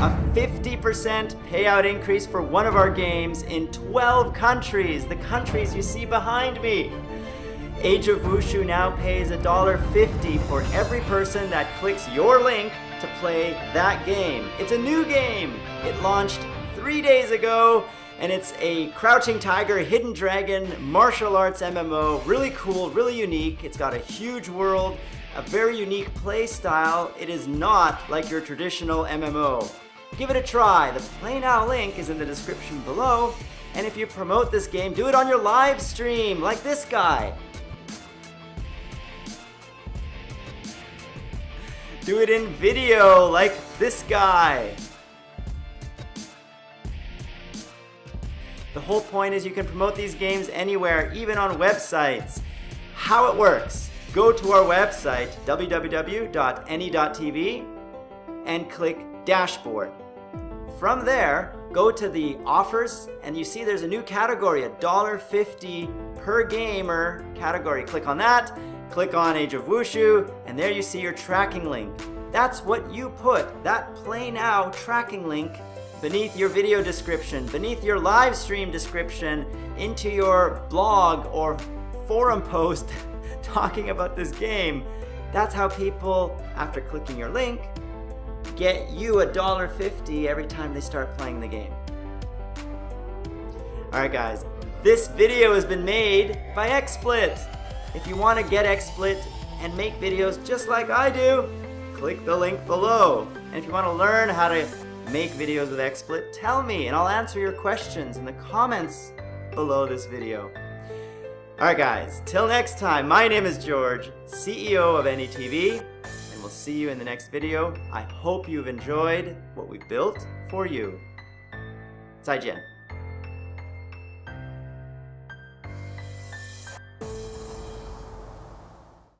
a 50% payout increase for one of our games in 12 countries, the countries you see behind me. Age of Wushu now pays $1.50 for every person that clicks your link to play that game. It's a new game. It launched three days ago, and it's a Crouching Tiger, Hidden Dragon, martial arts MMO. Really cool, really unique. It's got a huge world, a very unique play style. It is not like your traditional MMO. Give it a try. The Play Now link is in the description below. And if you promote this game, do it on your live stream, like this guy. Do it in video, like this guy. The whole point is you can promote these games anywhere, even on websites. How it works, go to our website, www.any.tv, and click Dashboard. From there, go to the offers, and you see there's a new category, a $1.50 per gamer category. Click on that, click on Age of Wushu, and there you see your tracking link. That's what you put, that Play Now tracking link beneath your video description, beneath your live stream description, into your blog or forum post talking about this game. That's how people, after clicking your link, get you a dollar fifty every time they start playing the game. Alright guys, this video has been made by XSplit. If you want to get XSplit and make videos just like I do, click the link below. And if you want to learn how to make videos with XSplit, tell me and I'll answer your questions in the comments below this video. Alright guys, till next time, my name is George, CEO of AnyTV, and we'll see you in the next video. I hope you've enjoyed what we built for you. 再见。